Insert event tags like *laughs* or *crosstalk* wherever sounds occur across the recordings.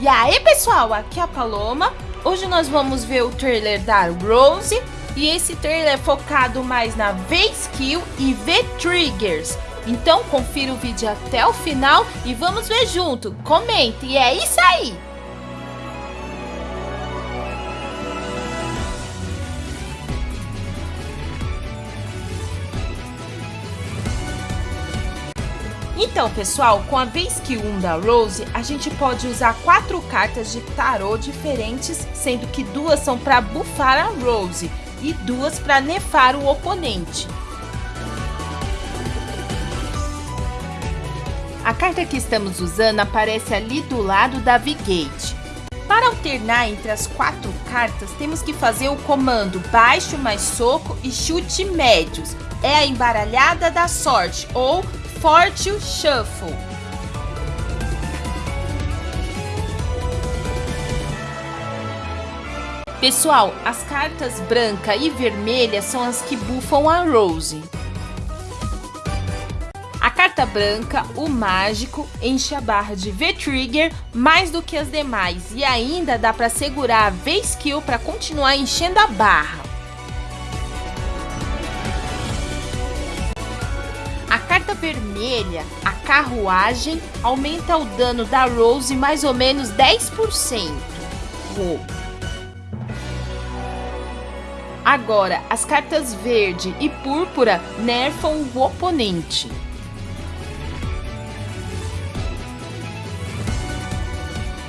E aí pessoal, aqui é a Paloma. Hoje nós vamos ver o trailer da Rose. E esse trailer é focado mais na V-Skill e V-Triggers. Então confira o vídeo até o final e vamos ver junto. Comente e é isso aí! Então, pessoal, com a vez que 1 da Rose, a gente pode usar quatro cartas de tarô diferentes, sendo que duas são para bufar a Rose e duas para nefar o oponente. A carta que estamos usando aparece ali do lado da V-Gate. Para alternar entre as quatro cartas, temos que fazer o comando baixo mais soco e chute médios. É a embaralhada da sorte, ou Forte Shuffle. Pessoal, as cartas branca e vermelha são as que bufam a Rose. A carta branca, o mágico, enche a barra de V-Trigger mais do que as demais e ainda dá para segurar a V-Skill para continuar enchendo a barra. Vermelha, a carruagem, aumenta o dano da Rose mais ou menos 10%. Agora, as cartas verde e púrpura nerfam o oponente.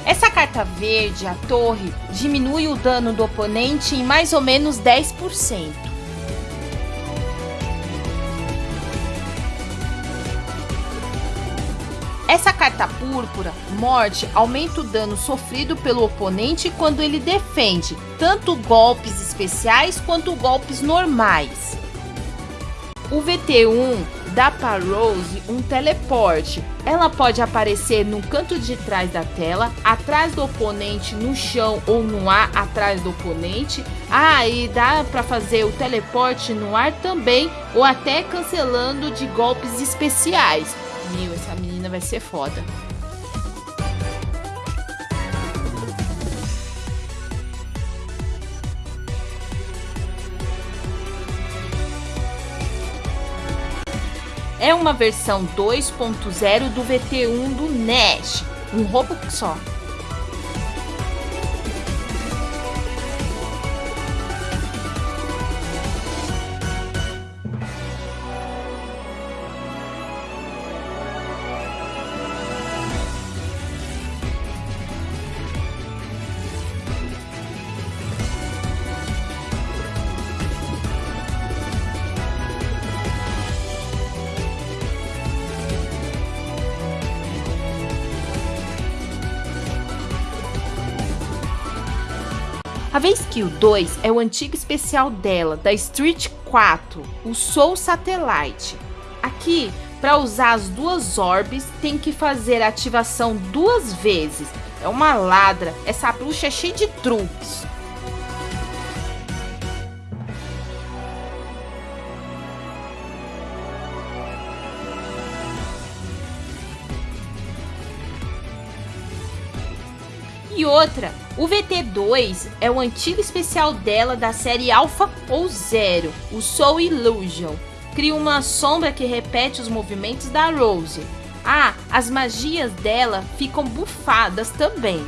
Essa carta verde, a torre, diminui o dano do oponente em mais ou menos 10%. Essa carta púrpura, morte, aumenta o dano sofrido pelo oponente quando ele defende, tanto golpes especiais quanto golpes normais. O VT1 dá para Rose um teleporte. Ela pode aparecer no canto de trás da tela, atrás do oponente, no chão ou no ar atrás do oponente. Ah, e dá para fazer o teleporte no ar também, ou até cancelando de golpes especiais. Meu, essa menina vai ser foda. É uma versão 2.0 do VT1 do Nash, um roubo só. A V-Skill 2 é o antigo especial dela, da Street 4, o Soul Satellite. Aqui, para usar as duas orbes, tem que fazer a ativação duas vezes. É uma ladra, essa bruxa é cheia de truques. E outra, o VT2 é o antigo especial dela da série Alpha ou Zero, o Soul Illusion. Cria uma sombra que repete os movimentos da Rose. Ah, as magias dela ficam bufadas também.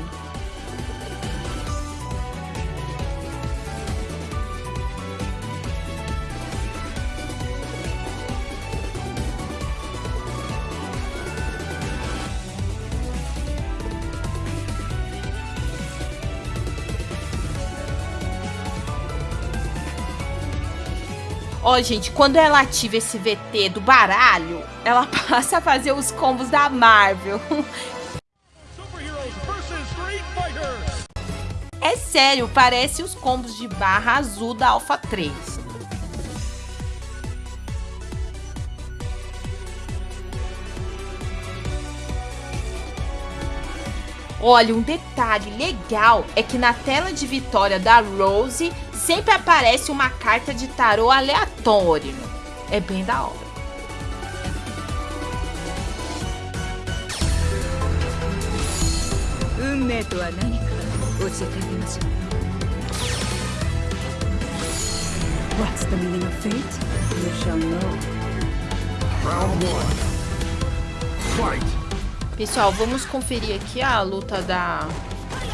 Ó, gente, quando ela ativa esse VT do baralho, ela *laughs* passa a fazer os combos da Marvel. É sério, parece os combos de barra azul da Alpha 3. Olha, um detalhe legal é que na tela de vitória da Rose sempre aparece uma carta de tarô aleatório. É bem da hora. What's the meaning of fate? You shall know. Round one. Fight! Pessoal, vamos conferir aqui a luta da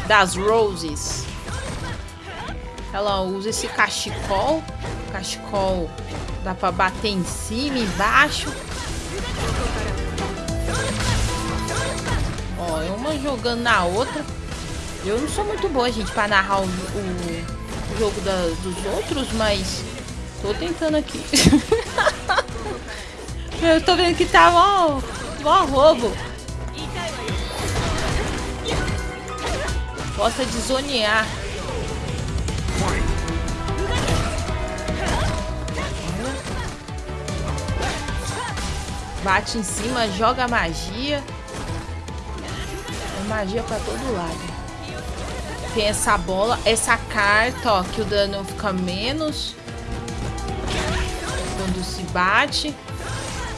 das Roses. Ela usa esse cachecol. Cachecol dá pra bater em cima, embaixo. Ó, é uma jogando na outra. Eu não sou muito boa, gente, pra narrar o, o, o jogo da, dos outros, mas tô tentando aqui. *laughs* Eu tô vendo que tá mó, mó roubo. Gosta de zonear. Bate em cima, joga magia. É magia pra todo lado. Tem essa bola, essa carta, ó, que o dano fica menos. Quando se bate.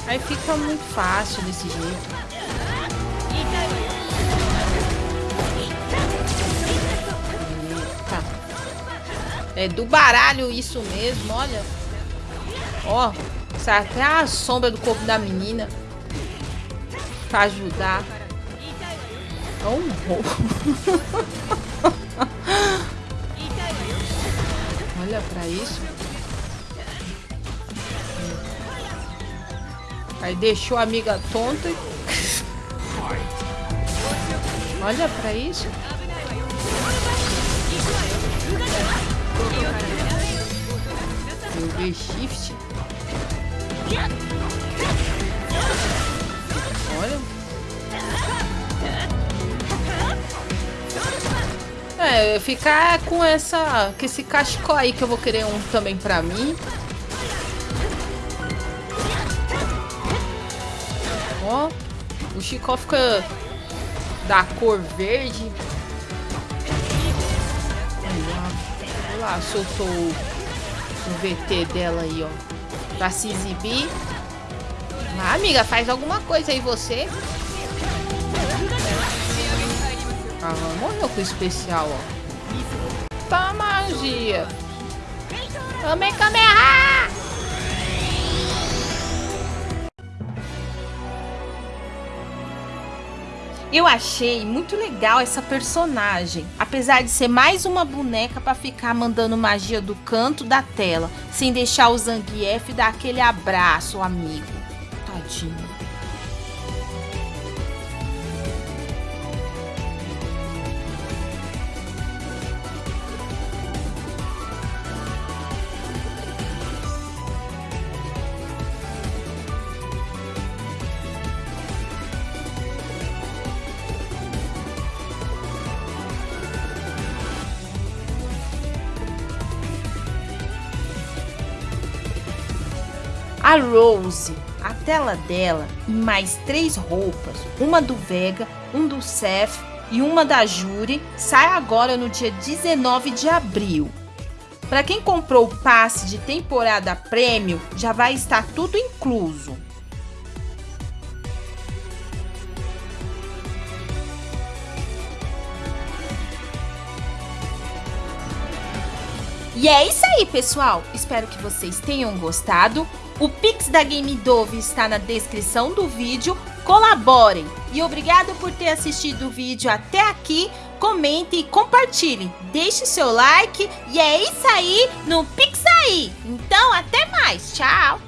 Aí fica muito fácil desse jeito. É do baralho isso mesmo, olha. Ó, sai até a sombra do corpo da menina. Pra ajudar. É um roubo. *laughs* olha pra isso. Aí deixou a amiga tonta. *laughs* Olha pra isso. Shift. Olha. É, ficar com essa. Com esse cachecol aí que eu vou querer um também pra mim. Ó. O Chicó fica da cor verde. Olha lá, soltou o VT dela aí, ó. Pra se exibir. Ah, amiga, faz alguma coisa aí você. Ah, morreu com o especial, ó. Tá magia. Kamehameha! Eu achei muito legal essa personagem, apesar de ser mais uma boneca para ficar mandando magia do canto da tela, sem deixar o Zangief dar aquele abraço, amigo. Tadinho. A Rose, a tela dela e mais três roupas, uma do Vega, um do Seth e uma da Juri, sai agora no dia 19 de abril. Para quem comprou o passe de temporada prêmio, já vai estar tudo incluso. E é isso aí, pessoal. Espero que vocês tenham gostado. O Pix da Game Dove está na descrição do vídeo. Colaborem! E obrigado por ter assistido o vídeo até aqui. Comente e compartilhe. Deixe seu like. E é isso aí no Pix aí. Então, até mais. Tchau!